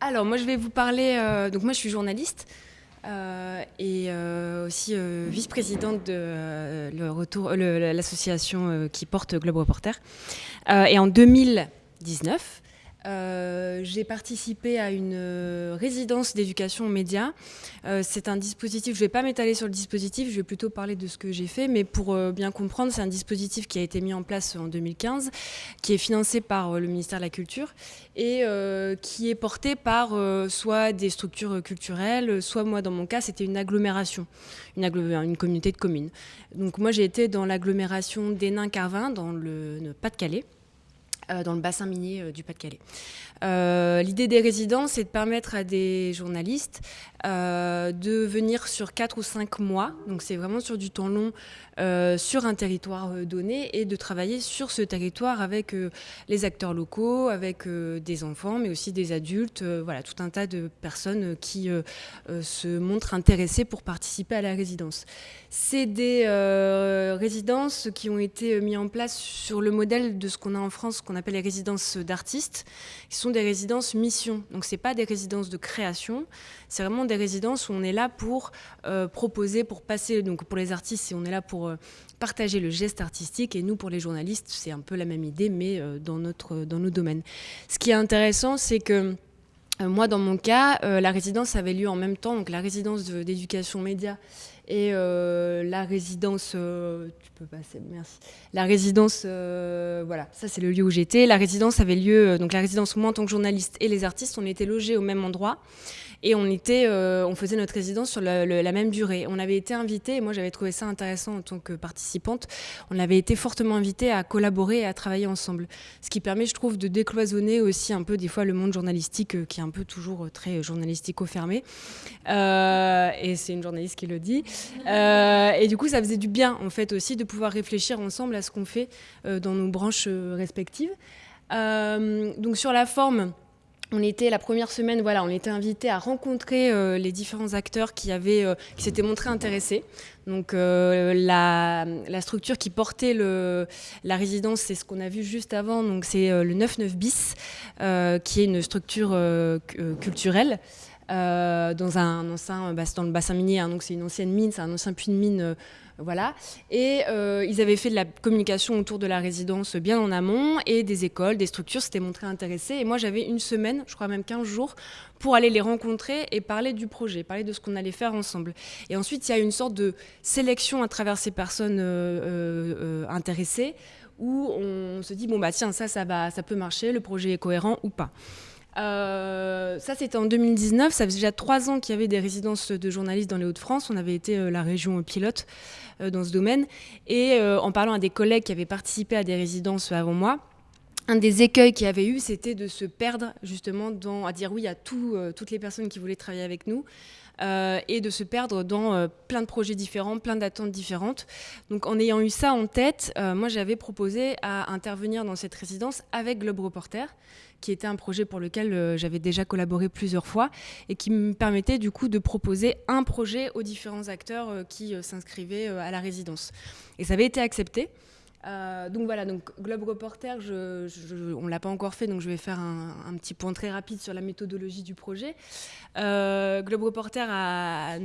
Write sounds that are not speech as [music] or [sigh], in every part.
Alors, moi, je vais vous parler. euh, donc, moi, je suis journaliste euh, et euh, aussi vice-présidente de l'association qui porte Globe Reporter. Et en 2019, euh, j'ai participé à une euh, résidence d'éducation aux médias. Euh, c'est un dispositif, je ne vais pas m'étaler sur le dispositif, je vais plutôt parler de ce que j'ai fait, mais pour bien comprendre, c'est un dispositif qui a été mis en place en 2015, qui est financé par le ministère de la Culture et qui est porté par soit des structures culturelles, soit moi dans mon cas c'était une agglomération, une, communauté de communes. Donc moi j'ai été dans l'agglomération d'Hénin-Carvin dans le Pas-de-Calais. Euh, dans le bassin minier euh, du Pas-de-Calais. Euh, L'idée des résidences, c'est de permettre à des journalistes de venir sur 4 ou 5 mois, donc c'est vraiment sur du temps long, sur un territoire donné et de travailler sur ce territoire avec les acteurs locaux, avec des enfants, mais aussi des adultes, voilà, tout un tas de personnes qui se montrent intéressées pour participer à la résidence. C'est des résidences qui ont été mises en place sur le modèle de ce qu'on a en France, qu'on appelle les résidences d'artistes, qui sont des résidences mission. Donc c'est pas des résidences de création, c'est vraiment des résidences où on est là pour euh, proposer, pour passer. Donc pour les artistes, on est là pour euh, partager le geste artistique, et nous pour les journalistes, c'est un peu la même idée, mais euh, dans notre dans nos domaines. Ce qui est intéressant, c'est que moi, dans mon cas, la résidence avait lieu en même temps, donc la résidence de- d'éducation média et euh, la résidence, euh, tu peux passer, merci. La résidence, euh, voilà, ça c'est le lieu où j'étais. La résidence avait lieu, donc la résidence moi en tant que journaliste et les artistes, on était logés au même endroit et euh, on faisait notre résidence sur la, même durée. On avait été invités, et moi j'avais trouvé ça intéressant en tant que participante. On avait été fortement invités à collaborer et à travailler ensemble, ce qui permet, je trouve, de décloisonner aussi un peu des fois le monde journalistique euh, qui est un peu toujours euh, très journalistico-fermé. Et c'est une journaliste qui le dit. Et du coup, ça faisait du bien, en fait, aussi de pouvoir réfléchir ensemble à ce qu'on fait dans nos branches respectives. Donc, sur la forme, on était la première semaine, voilà, on était invité à rencontrer euh, les différents acteurs qui avaient, euh, qui s'étaient montrés intéressés. Donc euh, la, structure qui portait la résidence, c'est ce qu'on a vu juste avant. Donc c'est le 99 bis, qui est une structure cu- culturelle. Euh, dans un le bassin minier, hein, donc c'est une ancienne mine, c'est un ancien puits de mine, euh, voilà. Et euh, ils avaient fait de la communication autour de la résidence bien en amont, et des écoles, des structures s'étaient montrées intéressées. Et moi, j'avais une semaine, je crois même 15 jours, pour aller les rencontrer et parler du projet, parler de ce qu'on allait faire ensemble. Et ensuite, il y a une sorte de sélection à travers ces personnes intéressées, où on se dit, bon, bah tiens, ça, ça, va, ça peut marcher, le projet est cohérent ou pas. Euh, ça, c'était en 2019. Ça faisait déjà trois ans qu'il y avait des résidences de journalistes dans les Hauts-de-France. On avait été euh, la région pilote euh, dans ce domaine. Et en parlant à des collègues qui avaient participé à des résidences avant moi, un des écueils qu'il y avait eu, c'était de se perdre justement dans, à dire oui à tout, toutes les personnes qui voulaient travailler avec nous. Euh, et de se perdre dans euh, plein de projets différents, plein d'attentes différentes. Donc en ayant eu ça en tête, euh, moi j'avais proposé à intervenir dans cette résidence avec Globe Reporter, qui était un projet pour lequel j'avais déjà collaboré plusieurs fois et qui me permettait du coup de proposer un projet aux différents acteurs qui s'inscrivaient à la résidence. Et ça avait été accepté. Euh, donc voilà, donc Globe Reporter, on ne l'a pas encore fait, donc je vais faire un, petit point très rapide sur la méthodologie du projet. Euh, Globe Reporter a,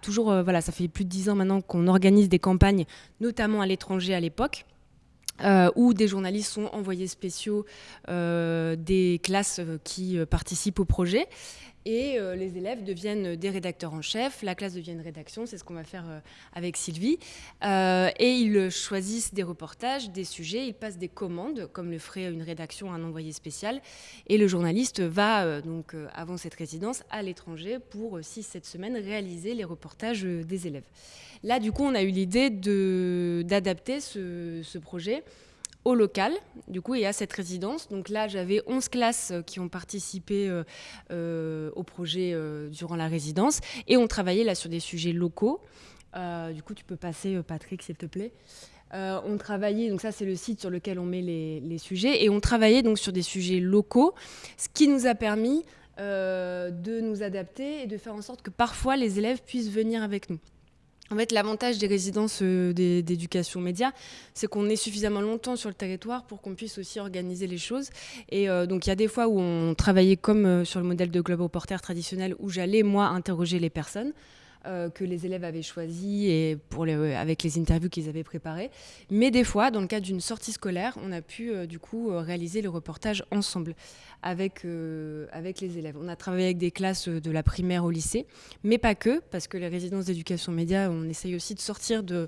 toujours, euh, voilà, ça fait plus de dix ans maintenant qu'on organise des campagnes, notamment à l'étranger à l'époque. où des journalistes sont envoyés spéciaux des classes qui participent au projet. Et euh, les élèves deviennent des rédacteurs en chef, la classe devient une rédaction, c'est ce qu'on va faire euh, avec Sylvie. Euh, et ils choisissent des reportages, des sujets, ils passent des commandes, comme le ferait une rédaction à un envoyé spécial. Et le journaliste va, donc, avant cette résidence, à l'étranger pour 6-7 semaines réaliser les reportages des élèves. Là, du coup, on a eu l'idée d'adapter ce projet au local, du coup, et à cette résidence. Donc là, j'avais 11 classes euh, qui ont participé euh, euh, au projet durant la résidence, et on travaillait là sur des sujets locaux. Du coup, tu peux passer, Patrick, s'il te plaît. On travaillait, donc ça c'est le site sur lequel on met les, les sujets, et on travaillait donc sur des sujets locaux, ce qui nous a permis de nous adapter et de faire en sorte que parfois les élèves puissent venir avec nous. En fait, l'avantage des résidences d'éducation média, c'est qu'on est suffisamment longtemps sur le territoire pour qu'on puisse aussi organiser les choses. Et donc, il y a des fois où on travaillait comme sur le modèle de Globe Reporter traditionnel, où j'allais, moi, interroger les personnes. Euh, que les élèves avaient choisi et euh, avec les interviews qu'ils avaient préparées. Mais des fois, dans le cadre d'une sortie scolaire, on a pu euh, du coup réaliser le reportage ensemble avec, avec les élèves. On a travaillé avec des classes de la primaire au lycée, mais pas que, parce que les résidences d'éducation média, on essaye aussi de sortir de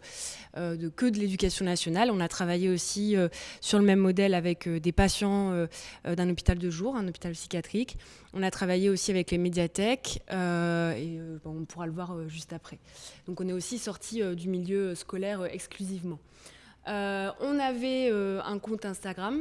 que de l'éducation nationale. On a travaillé aussi sur le même modèle avec des patients d'un hôpital de jour, un hôpital psychiatrique. On a travaillé aussi avec les médiathèques, et on pourra le voir juste après. Donc on est aussi sorti euh, du milieu scolaire euh, exclusivement. Euh, on avait un compte Instagram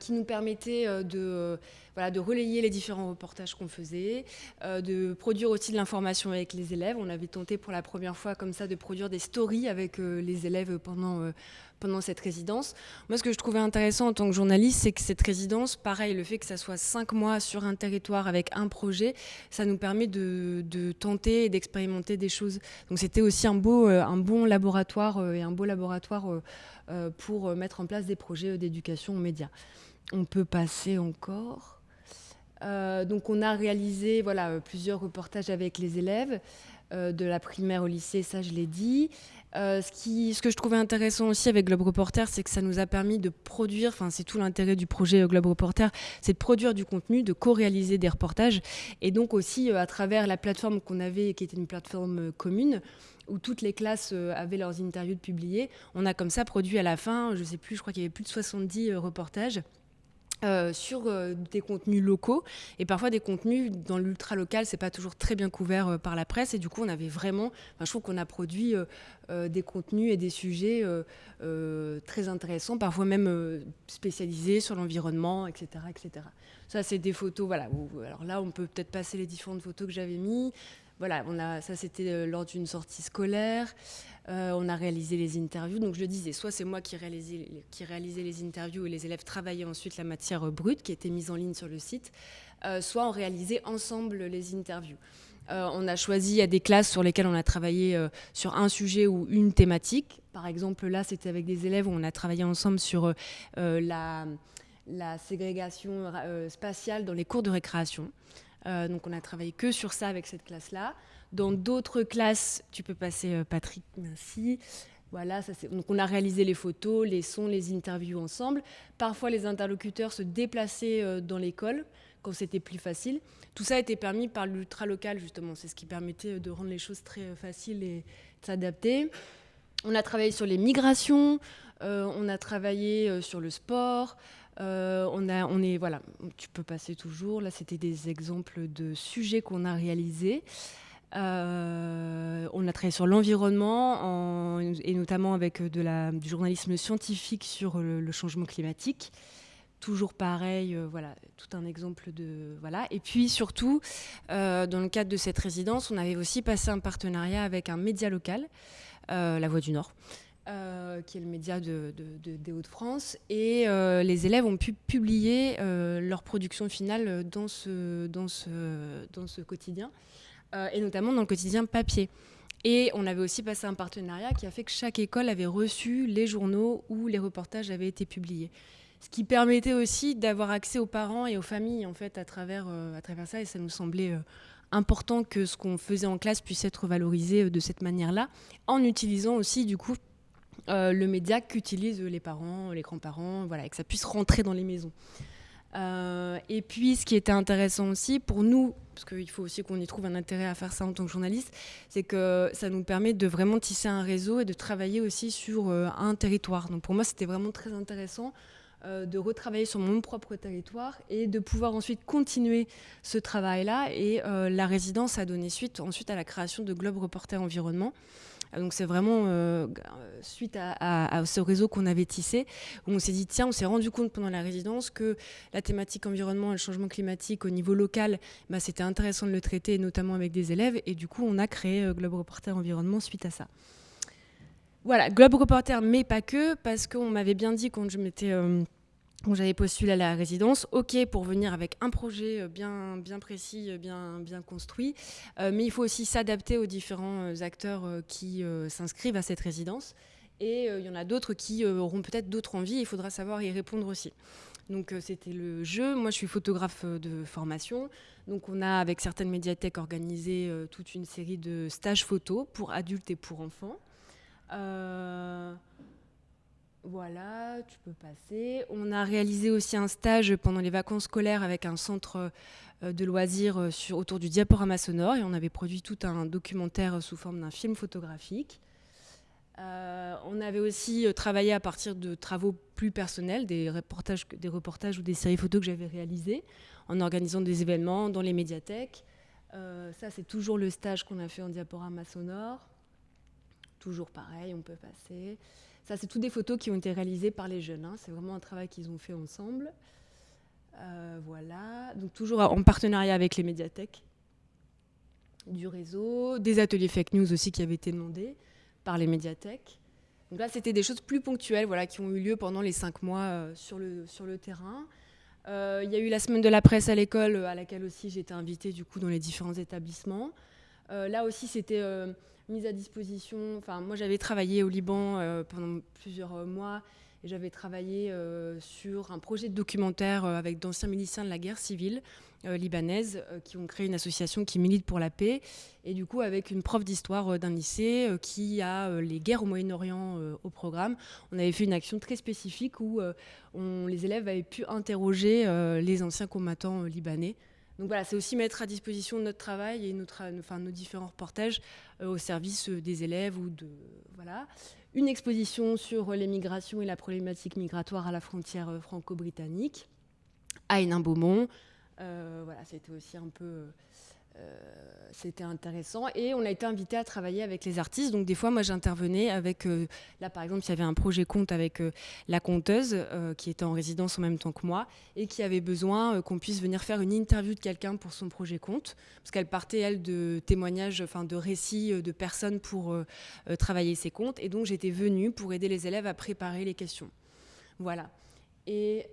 qui nous permettait de, voilà, de relayer les différents reportages qu'on faisait, de produire aussi de l'information avec les élèves. On avait tenté pour la première fois comme ça de produire des stories avec les élèves pendant pendant cette résidence. Moi, ce que je trouvais intéressant en tant que journaliste, c'est que cette résidence, pareil, le fait que ça soit cinq mois sur un territoire avec un projet, ça nous permet de, tenter et d'expérimenter des choses. Donc c'était aussi un, beau, euh, un bon laboratoire euh, et un beau laboratoire euh, pour mettre en place des projets d'éducation aux médias. On peut passer encore. donc on a réalisé voilà, plusieurs reportages avec les élèves. de la primaire au lycée, ça je l'ai dit. Euh, ce, que je trouvais intéressant aussi avec Globe Reporter, c'est que ça nous a permis de produire, enfin c'est tout l'intérêt du projet Globe Reporter, c'est de produire du contenu, de co-réaliser des reportages, et donc aussi euh, à travers la plateforme qu'on avait, qui était une plateforme euh, commune, où toutes les classes avaient leurs interviews de publier, on a comme ça produit à la fin, je sais plus, je crois qu'il y avait plus de 70 reportages. Euh, sur euh, des contenus locaux. Et parfois des contenus dans l'ultra local c'est pas toujours très bien couvert euh, par la presse. Et du coup on avait vraiment je trouve qu'on a produit des contenus et des sujets très intéressants parfois même spécialisés sur l'environnement etc etc ça c'est des photos voilà. Alors là on peut peut-être passer les différentes photos que j'avais mis. Voilà on a ça c'était lors d'une sortie scolaire euh, on a réalisé les interviews. Donc je le disais, soit c'est moi qui réalisais, les interviews et les élèves travaillaient ensuite la matière brute qui était mise en ligne sur le site, euh, soit on réalisait ensemble les interviews. Euh, on a choisi, il y a des classes sur lesquelles on a travaillé sur un sujet ou une thématique. Par exemple, là, c'était avec des élèves où on a travaillé ensemble sur la, la, ségrégation spatiale dans les cours de récréation. donc on a travaillé que sur ça avec cette classe-là. Dans d'autres classes, tu peux passer euh, Patrick, merci. Voilà, donc on a réalisé les photos, les sons, les interviews ensemble. Parfois, les interlocuteurs se déplaçaient euh, dans l'école quand c'était plus facile. Tout ça a été permis par l'ultra local justement. C'est ce qui permettait euh, de rendre les choses très faciles et de s'adapter. On a travaillé sur les migrations, on a travaillé sur le sport. on a, on est, voilà, tu peux passer toujours. Là, c'était des exemples de sujets qu'on a réalisés. Euh, on a travaillé sur l'environnement et notamment avec euh, du journalisme scientifique sur le, changement climatique. Toujours pareil, euh, voilà, tout un exemple de voilà. Et puis surtout, dans le cadre de cette résidence, on avait aussi passé un partenariat avec un média local, La Voix du Nord. qui est le média de, des Hauts-de-France. Et les élèves ont pu publier leur production finale dans ce quotidien. Euh, et notamment dans le quotidien papier. Et on avait aussi passé un partenariat qui a fait que chaque école avait reçu les journaux où les reportages avaient été publiés. Ce qui permettait aussi d'avoir accès aux parents et aux familles en fait à travers, euh, à travers ça. Et ça nous semblait euh, important que ce qu'on faisait en classe puisse être valorisé de cette manière-là, en utilisant aussi du coup le média qu'utilisent les parents, les grands-parents, voilà, et que ça puisse rentrer dans les maisons. Euh, et puis, ce qui était intéressant aussi pour nous, parce qu'il faut aussi qu'on y trouve un intérêt à faire ça en tant que journaliste, c'est que ça nous permet de vraiment tisser un réseau et de travailler aussi sur euh, un territoire. Donc pour moi, c'était vraiment très intéressant euh, de retravailler sur mon propre territoire et de pouvoir ensuite continuer ce travail-là. Et la résidence a donné suite ensuite à la création de Globe Reporter Environnement. Donc c'est vraiment euh, suite à, ce réseau qu'on avait tissé, où on s'est dit, tiens, on s'est rendu compte pendant la résidence que la thématique environnement et le changement climatique au niveau local, bah, c'était intéressant de le traiter, notamment avec des élèves. Et du coup, on a créé euh, Globe Reporter Environnement suite à ça. Voilà, Globe Reporter, mais pas que, parce qu'on m'avait bien dit quand je m'étais... Euh, j'avais postulé à la résidence, ok pour venir avec un projet euh, bien, bien précis, euh, bien, bien construit, mais il faut aussi s'adapter aux différents acteurs qui s'inscrivent à cette résidence. Et il y en a d'autres qui auront peut-être d'autres envies, il faudra savoir y répondre aussi. Donc c'était le jeu. Moi, je suis photographe de formation. Donc on a, avec certaines médiathèques, organisé toute une série de stages photos pour adultes et pour enfants. Voilà, tu peux passer. On a réalisé aussi un stage pendant les vacances scolaires avec un centre euh, de loisirs euh, sur, autour du diaporama sonore et on avait produit tout un documentaire sous forme d'un film photographique. Euh, on avait aussi travaillé à partir de travaux plus personnels, des reportages, des reportages ou des séries photos que j'avais réalisées, en organisant des événements dans les médiathèques. ça, c'est toujours le stage qu'on a fait en diaporama sonore. Toujours pareil, on peut passer. Ça, c'est toutes des photos qui ont été réalisées par les jeunes. Hein. C'est vraiment un travail qu'ils ont fait ensemble. Euh, voilà. Donc, toujours en partenariat avec les médiathèques du réseau, des ateliers fake news aussi qui avaient été demandés par les médiathèques. Donc là, c'était des choses plus ponctuelles voilà, qui ont eu lieu pendant les cinq mois euh, sur, le, terrain. Euh, il y a eu la semaine de la presse à l'école, à laquelle aussi été invitée du coup, dans les différents établissements. là aussi, c'était mise à disposition. Enfin, moi, j'avais travaillé au Liban euh, pendant plusieurs euh, mois et j'avais travaillé euh, sur un projet de documentaire avec d'anciens miliciens de la guerre civile libanaise qui ont créé une association qui milite pour la paix. Et du coup, avec une prof d'histoire d'un lycée qui a les guerres au Moyen-Orient au programme, on avait fait une action très spécifique où les élèves avaient pu interroger les anciens combattants libanais donc voilà, c'est aussi mettre à disposition notre travail et enfin, nos différents reportages euh, au service euh, des élèves ou de voilà. Une exposition sur les migrations et la problématique migratoire à la frontière euh, franco-britannique à Hénin-Beaumont. voilà, c'était aussi un peu euh, c'était intéressant. Et on a été invité à travailler avec les artistes. Donc des fois, moi, j'intervenais avec, euh, là par exemple, il y avait un projet conte avec euh, la conteuse qui était en résidence en même temps que moi et qui avait besoin qu'on puisse venir faire une interview de quelqu'un pour son projet conte. Parce qu'elle partait, elle, de témoignages, enfin de récits de personnes pour travailler ses contes. Et donc j'étais venue pour aider les élèves à préparer les questions. Voilà. Et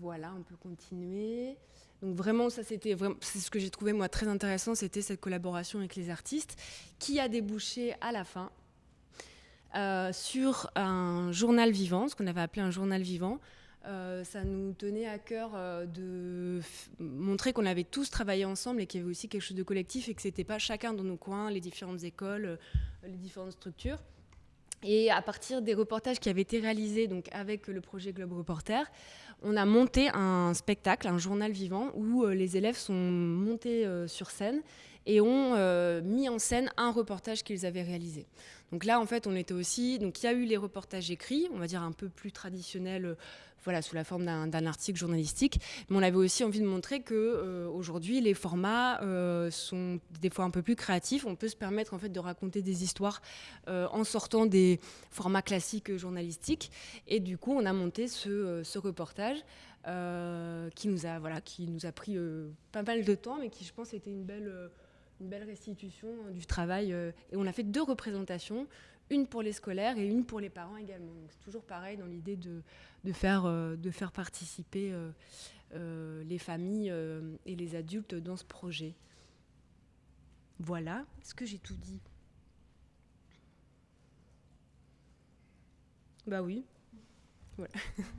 voilà, on peut continuer. Donc vraiment, ça c'était c'est ce que j'ai trouvé moi très intéressant, c'était cette collaboration avec les artistes qui a débouché à la fin euh, sur un journal vivant, ce qu'on avait appelé un journal vivant. Euh, ça nous tenait à cœur euh, de montrer qu'on avait tous travaillé ensemble et qu'il y avait aussi quelque chose de collectif et que c'était pas chacun dans nos coins, les différentes écoles, les différentes structures. Et à partir des reportages qui avaient été réalisés donc avec le projet Globe Reporter, on a monté un spectacle, un journal vivant, où euh, les élèves sont montés euh, sur scène et ont euh, mis en scène un reportage qu'ils avaient réalisé. Donc là, en fait, on était aussi. Donc il y a eu les reportages écrits, on va dire un peu plus traditionnels voilà, sous la forme d'un article journalistique. Mais on avait aussi envie de montrer que euh, aujourd'hui, les formats sont des fois un peu plus créatifs. On peut se permettre en fait de raconter des histoires en sortant des formats classiques journalistiques. Et du coup, on a monté ce reportage. Qui nous a voilà qui nous a pris pas mal de temps mais qui je pense était une belle une belle restitution du travail et on a fait deux représentations une pour les scolaires et une pour les parents également. C'est toujours pareil dans l'idée de, de, faire, euh, de faire participer euh, euh, les familles et les adultes dans ce projet. Voilà, est-ce que j'ai tout dit Bah oui. Voilà. [laughs]